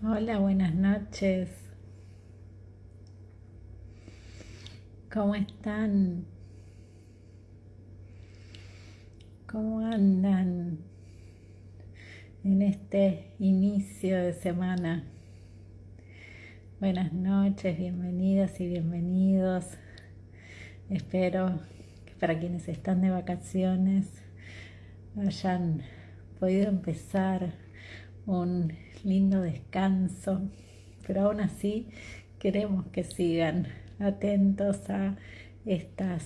Hola, buenas noches. ¿Cómo están? ¿Cómo andan en este inicio de semana? Buenas noches, bienvenidas y bienvenidos. Espero que para quienes están de vacaciones hayan podido empezar un lindo descanso, pero aún así queremos que sigan atentos a estas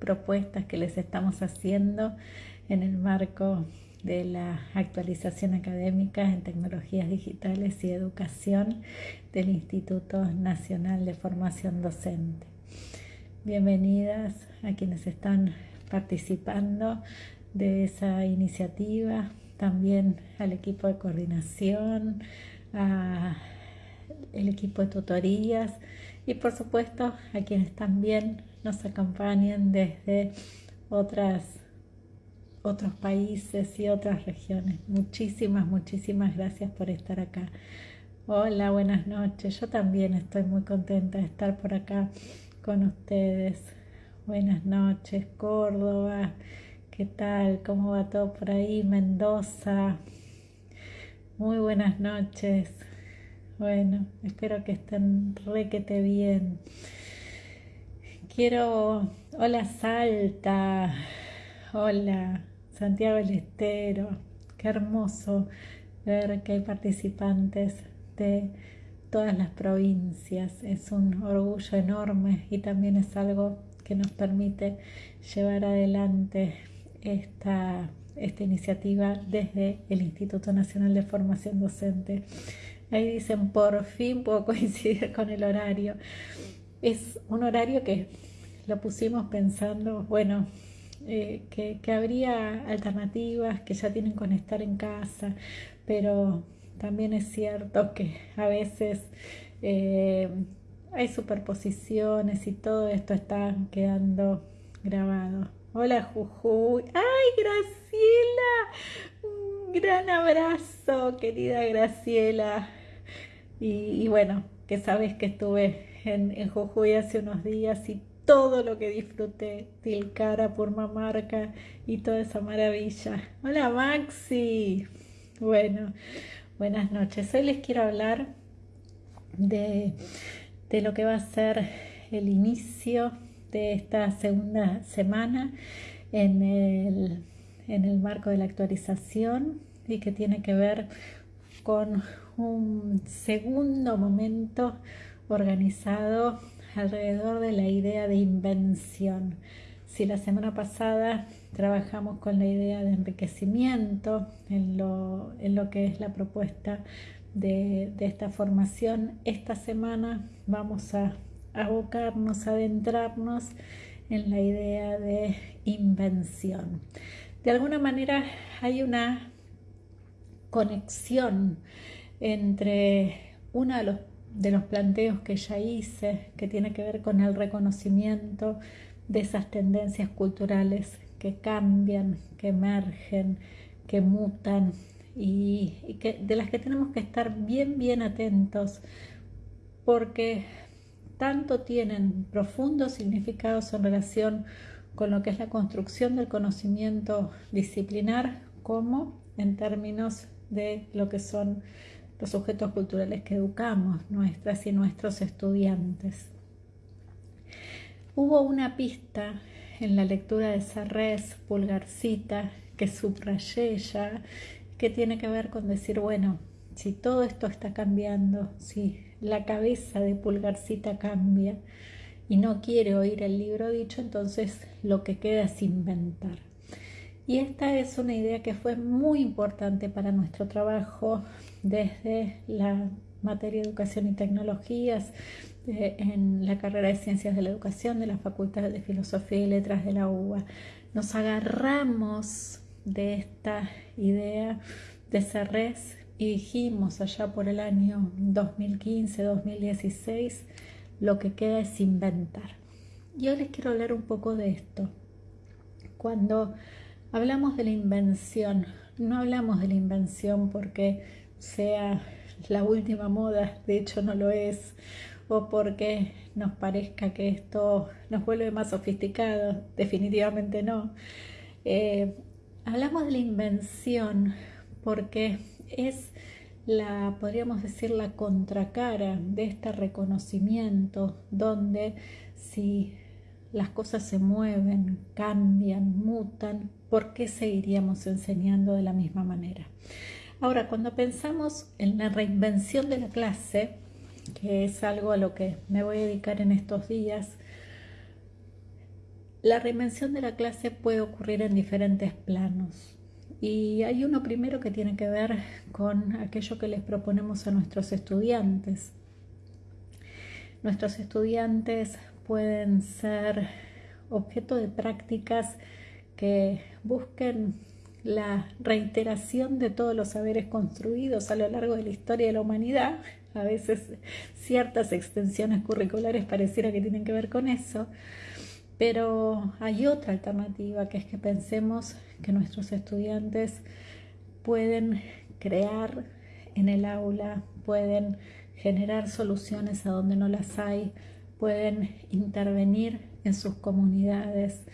propuestas que les estamos haciendo en el marco de la actualización académica en tecnologías digitales y educación del Instituto Nacional de Formación Docente. Bienvenidas a quienes están participando de esa iniciativa, también al equipo de coordinación, al equipo de tutorías y por supuesto a quienes también nos acompañan desde otras, otros países y otras regiones. Muchísimas, muchísimas gracias por estar acá. Hola, buenas noches. Yo también estoy muy contenta de estar por acá con ustedes. Buenas noches, Córdoba. ¿Qué tal? ¿Cómo va todo por ahí? Mendoza. Muy buenas noches. Bueno, espero que estén requete bien. Quiero. Hola Salta. Hola Santiago del Estero. Qué hermoso ver que hay participantes de todas las provincias. Es un orgullo enorme y también es algo que nos permite llevar adelante esta, esta iniciativa desde el Instituto Nacional de Formación Docente. Ahí dicen, por fin puedo coincidir con el horario. Es un horario que lo pusimos pensando, bueno, eh, que, habría alternativas que ya tienen con estar en casa, pero también es cierto que a veces eh, hay superposiciones y todo esto está quedando grabado. Hola Jujuy. ¡Ay, Graciela! Un gran abrazo, querida Graciela. Y, bueno, que sabes que estuve en, en, Jujuy hace unos días y todo lo que disfruté, Tilcara, Purmamarca y toda esa maravilla. Hola Maxi. Bueno, buenas noches. Hoy les quiero hablar de, de lo que va a ser el inicio de esta segunda semana en el, en el marco de la actualización y que tiene que ver con un segundo momento organizado alrededor de la idea de invención. Si la semana pasada trabajamos con la idea de enriquecimiento en lo, en lo que es la propuesta de, de esta formación, esta semana vamos a abocarnos, adentrarnos en la idea de invención. De alguna manera hay una conexión entre uno de los, de los planteos que ya hice, que tiene que ver con el reconocimiento de esas tendencias culturales que cambian, que emergen, que mutan y, que, de las que tenemos que estar bien, bien atentos porque tanto tienen profundos significados en relación con lo que es la construcción del conocimiento disciplinar como en términos de lo que son los objetos culturales que educamos, nuestras y nuestros estudiantes. Hubo una pista en la lectura de Sarres, Pulgarcita, que subrayé ya, que tiene que ver con decir, bueno, si todo esto está cambiando, si la cabeza de Pulgarcita cambia y no quiere oír el libro dicho, entonces lo que queda es inventar. Y esta es una idea que fue muy importante para nuestro trabajo desde la materia de educación y tecnologías, eh, en la carrera de ciencias de la educación de la Facultad de Filosofía y Letras de la UBA. Nos agarramos de esta idea de Serres y dijimos allá por el año 2015-2016, lo que queda es inventar. Y hoy les quiero hablar un poco de esto. Cuando hablamos de la invención, no hablamos de la invención porque sea la última moda, de hecho no lo es, o porque nos parezca que esto nos vuelve más sofisticados, definitivamente no. Eh, hablamos de la invención porque es la, podríamos decir, la contracara de este reconocimiento, donde si las cosas se mueven, cambian, mutan, ¿por qué seguiríamos enseñando de la misma manera? Ahora, cuando pensamos en la reinvención de la clase, que es algo a lo que me voy a dedicar en estos días, la reinvención de la clase puede ocurrir en diferentes planos. Y hay uno primero que tiene que ver con aquello que les proponemos a nuestros estudiantes. Nuestros estudiantes pueden ser objeto de prácticas que busquen la reiteración de todos los saberes construidos a lo largo de la historia de la humanidad. A veces ciertas extensiones curriculares pareciera que tienen que ver con eso, pero hay otra alternativa que es que pensemos que nuestros estudiantes pueden crear en el aula, pueden generar soluciones a donde no las hay, pueden intervenir en sus comunidades,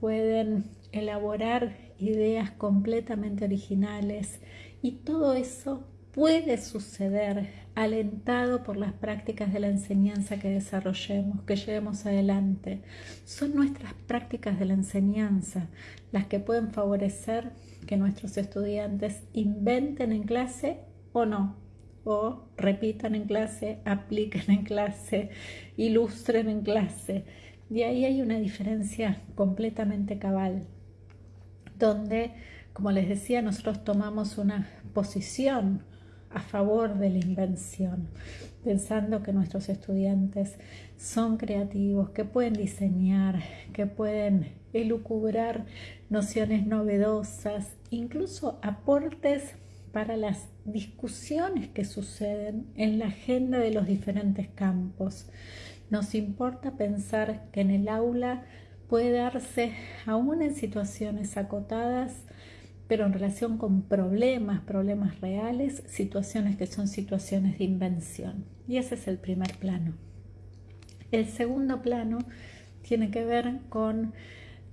pueden elaborar ideas completamente originales. Y todo eso puede suceder alentado por las prácticas de la enseñanza que desarrollemos, que llevemos adelante. Son nuestras prácticas de la enseñanza las que pueden favorecer que nuestros estudiantes inventen en clase o no, o repitan en clase, apliquen en clase, ilustren en clase. Y ahí hay una diferencia completamente cabal, donde, como les decía, nosotros tomamos una posición a favor de la invención, pensando que nuestros estudiantes son creativos, que pueden diseñar, que pueden elucubrar nociones novedosas, incluso aportes para las discusiones que suceden en la agenda de los diferentes campos. Nos importa pensar que en el aula puede darse, aún en situaciones acotadas, pero en relación con problemas, problemas reales, situaciones que son situaciones de invención. Y ese es el primer plano. El segundo plano tiene que ver con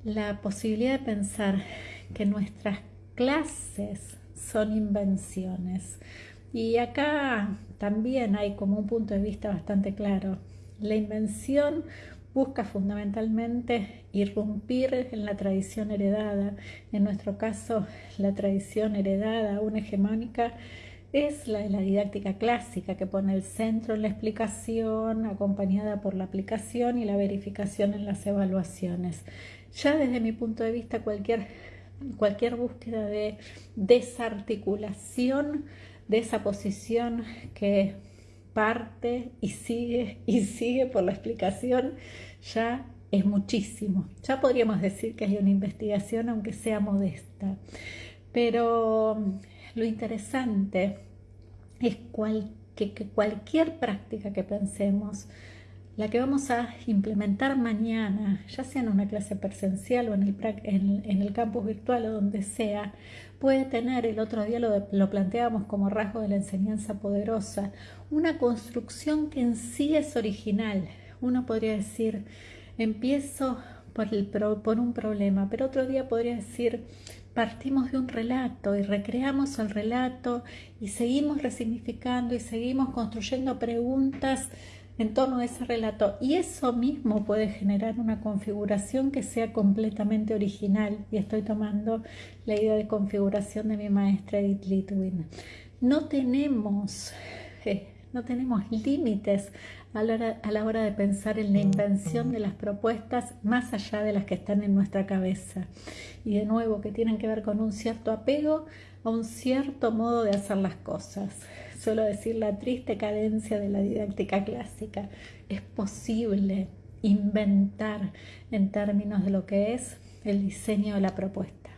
la posibilidad de pensar que nuestras clases son invenciones. Y acá también hay como un punto de vista bastante claro. La invención busca fundamentalmente irrumpir en la tradición heredada. En nuestro caso, la tradición heredada, aún hegemónica, es la de la didáctica clásica, que pone el centro en la explicación, acompañada por la aplicación y la verificación en las evaluaciones. Ya desde mi punto de vista, cualquier cualquier búsqueda de desarticulación de esa posición que parte y sigue y sigue por la explicación, ya es muchísimo. Ya podríamos decir que hay una investigación, aunque sea modesta. Pero lo interesante es que cualquier práctica que pensemos la que vamos a implementar mañana, ya sea en una clase presencial o en el, campus virtual o donde sea, puede tener, el otro día lo, lo planteamos como rasgo de la enseñanza poderosa, una construcción que en sí es original. Uno podría decir, empiezo por un problema, pero otro día podría decir, partimos de un relato y recreamos el relato y seguimos resignificando y seguimos construyendo preguntas en torno a ese relato. Y eso mismo puede generar una configuración que sea completamente original. Y estoy tomando la idea de configuración de mi maestra Edith Litwin. No tenemos, eh, no tenemos límites a la, hora, a la hora de pensar en la invención de las propuestas más allá de las que están en nuestra cabeza. Y de nuevo que tienen que ver con un cierto apego a un cierto modo de hacer las cosas solo decir la triste cadencia de la didáctica clásica. Es posible inventar en términos de lo que es el diseño de la propuesta.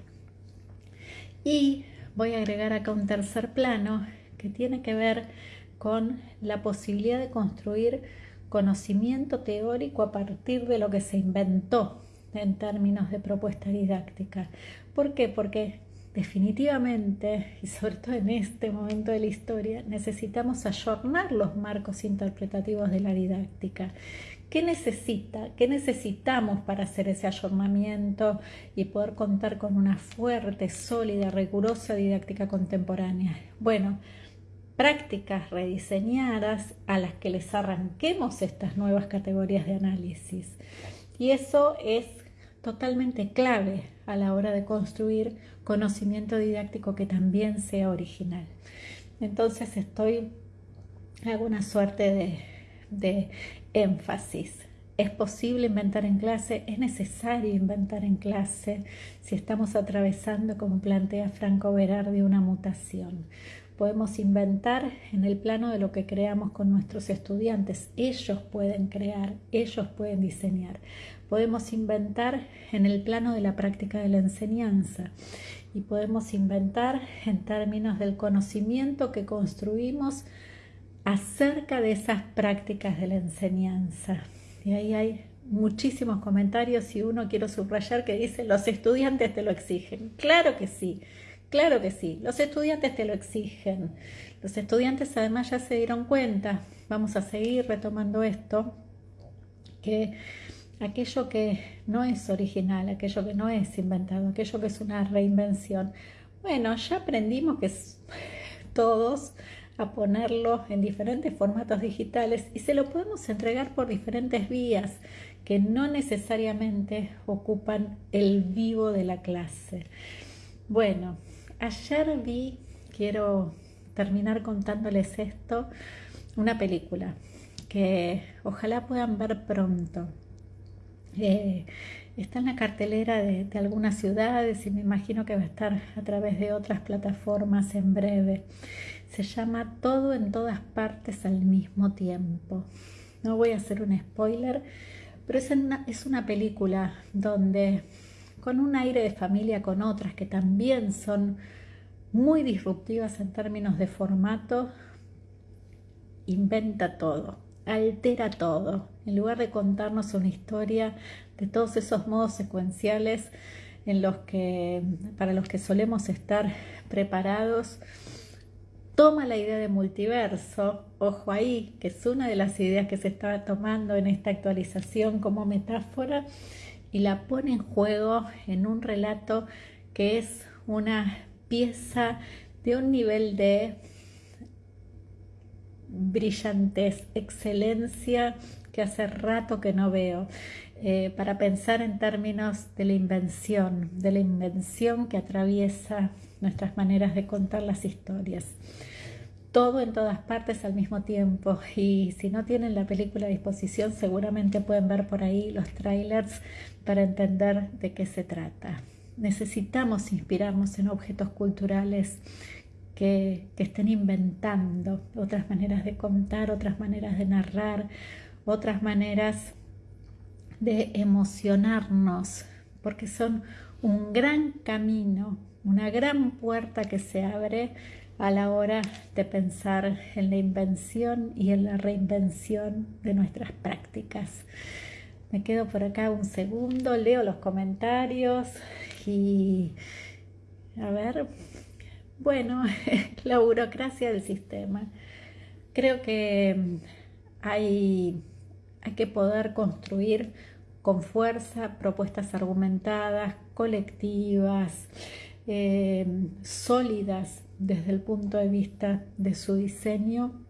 Y voy a agregar acá un tercer plano que tiene que ver con la posibilidad de construir conocimiento teórico a partir de lo que se inventó en términos de propuesta didáctica. ¿Por qué? Porque definitivamente, y sobre todo en este momento de la historia, necesitamos ayornar los marcos interpretativos de la didáctica. ¿Qué necesita? ¿Qué necesitamos para hacer ese ayornamiento y poder contar con una fuerte, sólida, rigurosa didáctica contemporánea? Bueno, prácticas rediseñadas a las que les arranquemos estas nuevas categorías de análisis. Y eso es totalmente clave a la hora de construir conocimiento didáctico que también sea original. Entonces estoy, hago una suerte de, de énfasis. Es posible inventar en clase, es necesario inventar en clase si estamos atravesando, como plantea Franco Berardi, una mutación podemos inventar en el plano de lo que creamos con nuestros estudiantes. Ellos pueden crear, ellos pueden diseñar. Podemos inventar en el plano de la práctica de la enseñanza y podemos inventar en términos del conocimiento que construimos acerca de esas prácticas de la enseñanza. Y ahí hay muchísimos comentarios y uno quiero subrayar que dice los estudiantes te lo exigen. Claro que sí. Claro que sí, los estudiantes te lo exigen. Los estudiantes además ya se dieron cuenta, vamos a seguir retomando esto, que aquello que no es original, aquello que no es inventado, aquello que es una reinvención, bueno, ya aprendimos que todos a ponerlo en diferentes formatos digitales y se lo podemos entregar por diferentes vías que no necesariamente ocupan el vivo de la clase. Bueno, ayer vi, quiero terminar contándoles esto, una película que ojalá puedan ver pronto. Eh, está en la cartelera de, algunas ciudades y me imagino que va a estar a través de otras plataformas en breve. Se llama Todo en todas partes al mismo tiempo. No voy a hacer un spoiler, pero es es una película donde con un aire de familia con otras que también son muy disruptivas en términos de formato, inventa todo, altera todo. En lugar de contarnos una historia de todos esos modos secuenciales en los que, para los que solemos estar preparados, toma la idea de multiverso, ojo ahí, que es una de las ideas que se estaba tomando en esta actualización como metáfora, y la pone en juego en un relato que es una pieza de un nivel de brillantez, excelencia que hace rato que no veo, eh, para pensar en términos de la invención, de la invención que atraviesa nuestras maneras de contar las historias. Todo en todas partes al mismo tiempo y si no tienen la película a disposición seguramente pueden ver por ahí los trailers para entender de qué se trata. Necesitamos inspirarnos en objetos culturales que, estén inventando otras maneras de contar, otras maneras de narrar, otras maneras de emocionarnos, porque son un gran camino, una gran puerta que se abre a la hora de pensar en la invención y en la reinvención de nuestras prácticas. Me quedo por acá un segundo, leo los comentarios y a ver, bueno, la burocracia del sistema. Creo que hay, hay que poder construir con fuerza propuestas argumentadas, colectivas, eh, sólidas desde el punto de vista de su diseño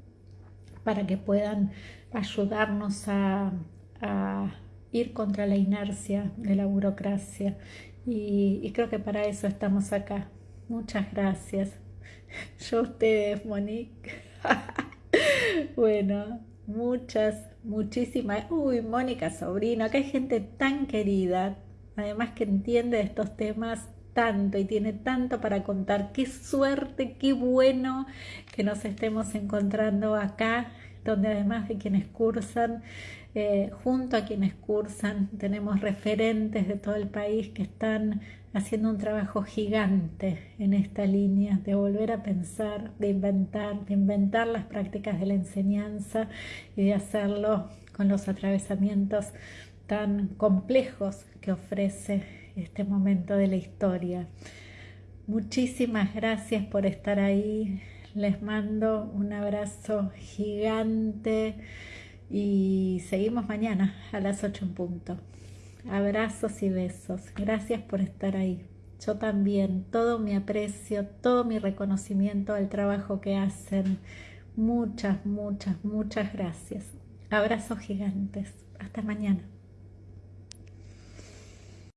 para que puedan ayudarnos a ir contra la inercia de la burocracia y, creo que para eso estamos acá. Muchas gracias. Yo a ustedes, Monique. bueno, muchas, muchísimas. Uy, Mónica Sobrino, acá hay gente tan querida, además que entiende estos temas tanto y tiene tanto para contar. Qué suerte, qué bueno que nos estemos encontrando acá, donde además de quienes cursan, eh, junto a quienes cursan, tenemos referentes de todo el país que están haciendo un trabajo gigante en esta línea de volver a pensar, de inventar, de inventar las prácticas de la enseñanza y de hacerlo con los atravesamientos tan complejos que ofrece este momento de la historia. Muchísimas gracias por estar ahí. Les mando un abrazo gigante y seguimos mañana a las 8 en punto. Abrazos y besos. Gracias por estar ahí. Yo también, todo mi aprecio, todo mi reconocimiento al trabajo que hacen. Muchas, muchas, muchas gracias. Abrazos gigantes. Hasta mañana.